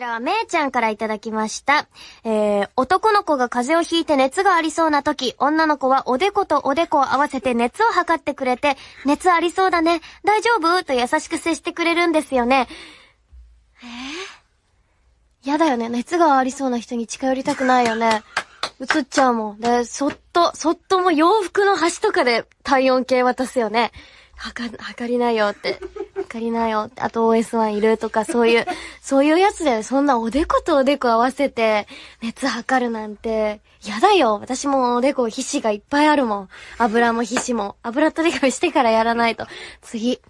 ちらはめいちゃんからいただきました。えー、男の子が風邪をひいて熱がありそうな時、女の子はおでことおでこを合わせて熱を測ってくれて、熱ありそうだね、大丈夫？と優しく接してくれるんですよね。えー、やだよね。熱がありそうな人に近寄りたくないよね。映っちゃうもん。で、そっと、そっともう洋服の端とかで体温計渡すよね。はか、測りなよって。かりなよ。あと OS1 いるとか、そういう、そういうやつだよ。そんなおでことおでこ合わせて、熱測るなんて。やだよ。私もおでこ皮脂がいっぱいあるもん。油も皮脂も。油取り紙してからやらないと。次。